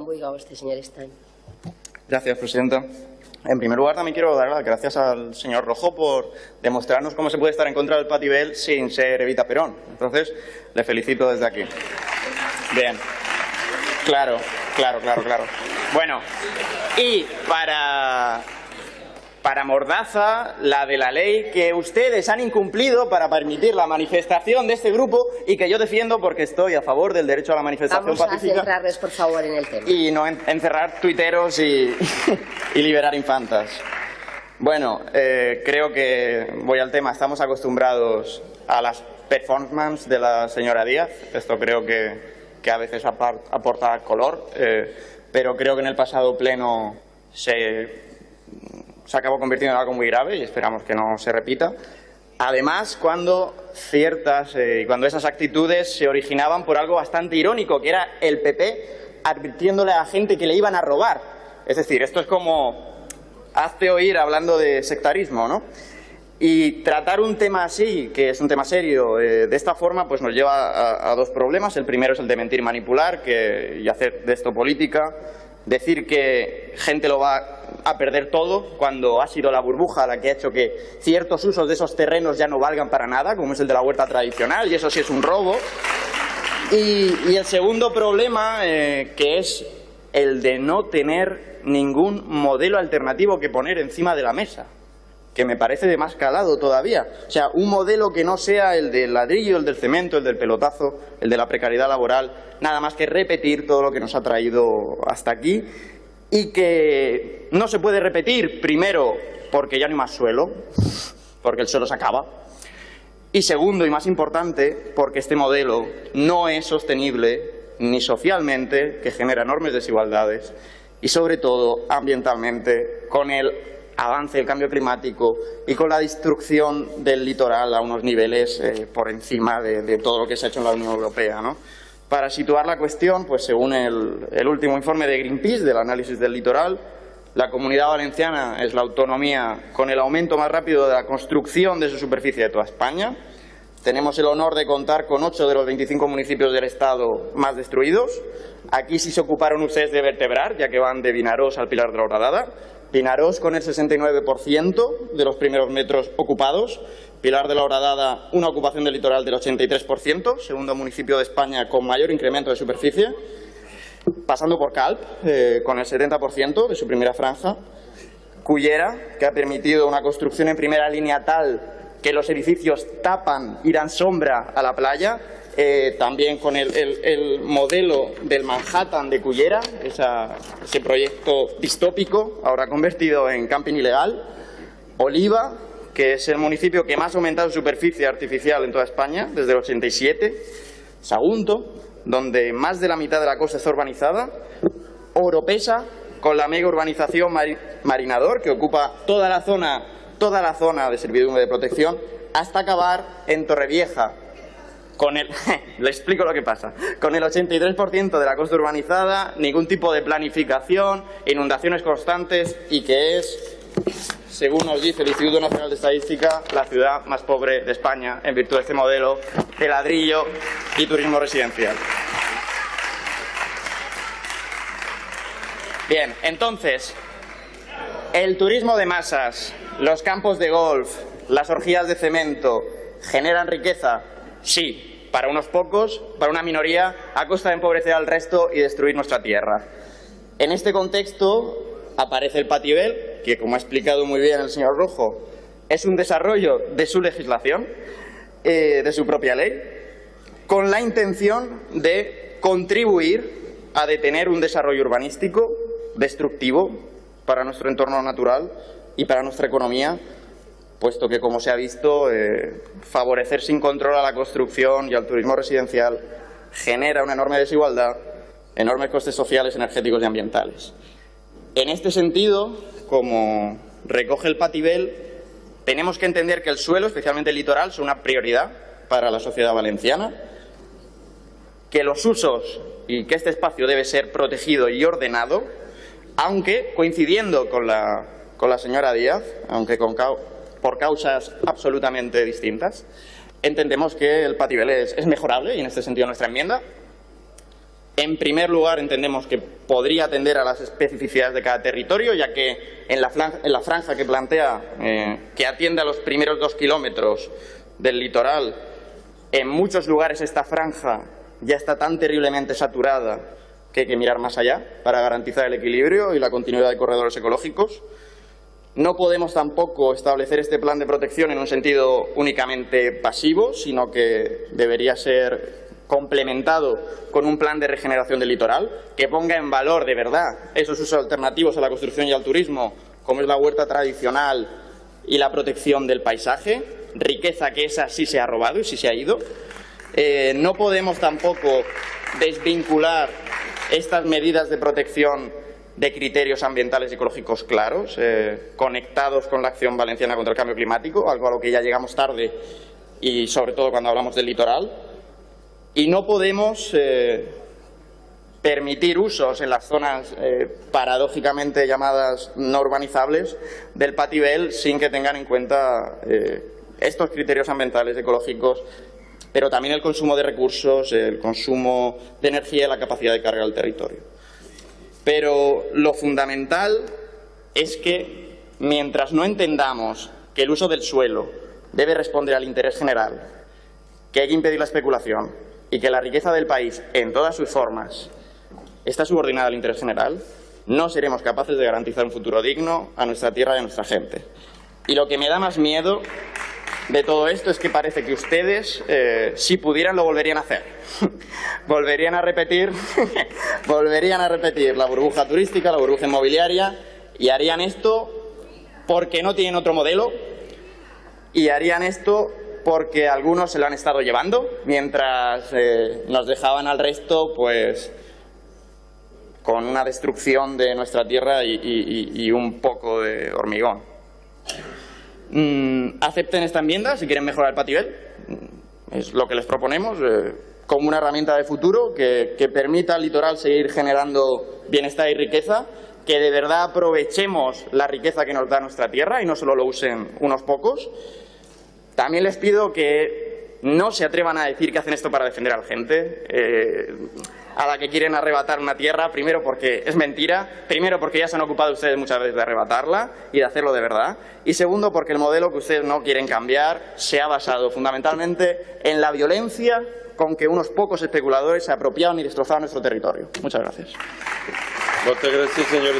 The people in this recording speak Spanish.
Juan este señor Stein. Gracias, Presidenta. En primer lugar, también quiero dar las gracias al señor Rojo por demostrarnos cómo se puede estar en contra del Patibel sin ser Evita Perón. Entonces, le felicito desde aquí. Bien. Claro, claro, claro, claro. Bueno, y para para Mordaza, la de la ley que ustedes han incumplido para permitir la manifestación de este grupo y que yo defiendo porque estoy a favor del derecho a la manifestación Vamos a pacífica. centrarles, por favor, en el tema. Y no en- encerrar tuiteros y, y liberar infantas. Bueno, eh, creo que voy al tema. Estamos acostumbrados a las performances de la señora Díaz. Esto creo que, que a veces aporta color, eh, pero creo que en el pasado pleno se, se acabó convirtiendo en algo muy grave y esperamos que no se repita. Además, cuando ciertas eh, cuando esas actitudes se originaban por algo bastante irónico, que era el PP advirtiéndole a la gente que le iban a robar. Es decir, esto es como hazte oír hablando de sectarismo, ¿no? Y tratar un tema así, que es un tema serio, eh, de esta forma, pues nos lleva a, dos problemas. El primero es el de mentir manipular que, y hacer de esto política. Decir que gente lo va a perder todo cuando ha sido la burbuja la que ha hecho que ciertos usos de esos terrenos ya no valgan para nada, como es el de la huerta tradicional, y eso sí es un robo. Y, el segundo problema, eh, que es el de no tener ningún modelo alternativo que poner encima de la mesa, que me parece de más calado todavía. O sea, un modelo que no sea el del ladrillo, el del cemento, el del pelotazo, el de la precariedad laboral, nada más que repetir todo lo que nos ha traído hasta aquí y que no se puede repetir, primero, porque ya no hay más suelo, porque el suelo se acaba, y segundo, y más importante, porque este modelo no es sostenible ni socialmente, que genera enormes desigualdades, y sobre todo ambientalmente, con el avance del cambio climático y con la destrucción del litoral a unos niveles eh, por encima de, de todo lo que se ha hecho en la Unión Europea. ¿no? Para situar la cuestión, pues según el, el último informe de Greenpeace del análisis del litoral, la comunidad valenciana es la autonomía con el aumento más rápido de la construcción de su superficie de toda España. Tenemos el honor de contar con ocho de los 25 municipios del Estado más destruidos. Aquí sí se ocuparon ustedes de vertebrar, ya que van de Vinarós al Pilar de la Horadada. Vinarós con el 69% de los primeros metros ocupados. Pilar de la Horadada, una ocupación del litoral del 83%, segundo municipio de España con mayor incremento de superficie pasando por Calp, eh, con el 70% de su primera franja, Cullera, que ha permitido una construcción en primera línea tal que los edificios tapan y dan sombra a la playa, eh, también con el, el- el modelo del Manhattan de Cullera, esa- ese proyecto distópico, ahora convertido en camping ilegal, Oliva, que es el municipio que más ha aumentado su superficie artificial en toda España, desde el 87, Sagunto, donde más de la mitad de la costa está urbanizada, Oropesa, con la mega urbanización Mari- Marinador, que ocupa toda la zona, toda la zona de servidumbre de protección, hasta acabar en Torrevieja, con el, le explico lo que pasa, con el 83% de la costa urbanizada, ningún tipo de planificación, inundaciones constantes y que es, según nos dice el Instituto Nacional de Estadística, la ciudad más pobre de España en virtud de este modelo de ladrillo y turismo residencial. Bien, entonces, el turismo de masas, los campos de golf, las orgías de cemento, ¿generan riqueza? Sí, para unos pocos, para una minoría, a costa de empobrecer al resto y destruir nuestra tierra. En este contexto aparece el Patibel, que como ha explicado muy bien el señor Rojo, es un desarrollo de su legislación, eh, de su propia ley, con la intención de contribuir a detener un desarrollo urbanístico destructivo para nuestro entorno natural y para nuestra economía, puesto que, como se ha visto, eh, favorecer sin control a la construcción y al turismo residencial genera una enorme desigualdad, enormes costes sociales, energéticos y ambientales. En este sentido, como recoge el Patibel, tenemos que entender que el suelo, especialmente el litoral, son una prioridad para la sociedad valenciana, que los usos y que este espacio debe ser protegido y ordenado, aunque coincidiendo con la, con la señora Díaz, aunque con cau- por causas absolutamente distintas, entendemos que el Patibel es, es mejorable y en este sentido nuestra enmienda. En primer lugar, entendemos que podría atender a las especificidades de cada territorio, ya que en la, franja, que plantea, eh, que atiende a los primeros dos kilómetros del litoral, en muchos lugares esta franja ya está tan terriblemente saturada que hay que mirar más allá para garantizar el equilibrio y la continuidad de corredores ecológicos. No podemos tampoco establecer este plan de protección en un sentido únicamente pasivo, sino que debería ser complementado con un plan de regeneración del litoral que ponga en valor de verdad esos usos alternativos a la construcción y al turismo, como es la huerta tradicional y la protección del paisaje, riqueza que esa sí se ha robado y sí se ha ido. Eh, no podemos tampoco desvincular estas medidas de protección de criterios ambientales y ecológicos claros, eh, conectados con la acción valenciana contra el cambio climático, algo a lo que ya llegamos tarde y sobre todo cuando hablamos del litoral. Y no podemos eh, permitir usos en las zonas eh, paradójicamente llamadas no urbanizables del patibel sin que tengan en cuenta estos criterios ambientales, ecológicos, pero también el consumo de recursos, el consumo de energía y la capacidad de carga del territorio. Pero lo fundamental es que mientras no entendamos que el uso del suelo debe responder al interés general, que hay que impedir la especulación y que la riqueza del país en todas sus formas está subordinada al interés general, no seremos capaces de garantizar un futuro digno a nuestra tierra y a nuestra gente. Y lo que me da más miedo de todo esto es que parece que ustedes, eh, si pudieran, lo volverían a hacer. volverían a repetir, volverían a repetir la burbuja turística, la burbuja inmobiliaria y harían esto porque no tienen otro modelo y harían esto porque algunos se lo han estado llevando mientras eh, nos dejaban al resto pues con una destrucción de nuestra tierra y un poco de hormigón. Mm, acepten esta enmienda si quieren mejorar el pativel. Mm, es lo que les proponemos eh, como una herramienta de futuro que, que permita al litoral seguir generando bienestar y riqueza, que de verdad aprovechemos la riqueza que nos da nuestra tierra y no solo lo usen unos pocos. También les pido que no se atrevan a decir que hacen esto para defender a la gente. Eh, a la que quieren arrebatar una tierra, primero porque es mentira, primero porque ya se han ocupado ustedes muchas veces de arrebatarla y de hacerlo de verdad, y segundo porque el modelo que ustedes no quieren cambiar se ha basado fundamentalmente en la violencia con que unos pocos especuladores se apropiaron y destrozaron nuestro territorio. Muchas gracias. Muchas gracias, señor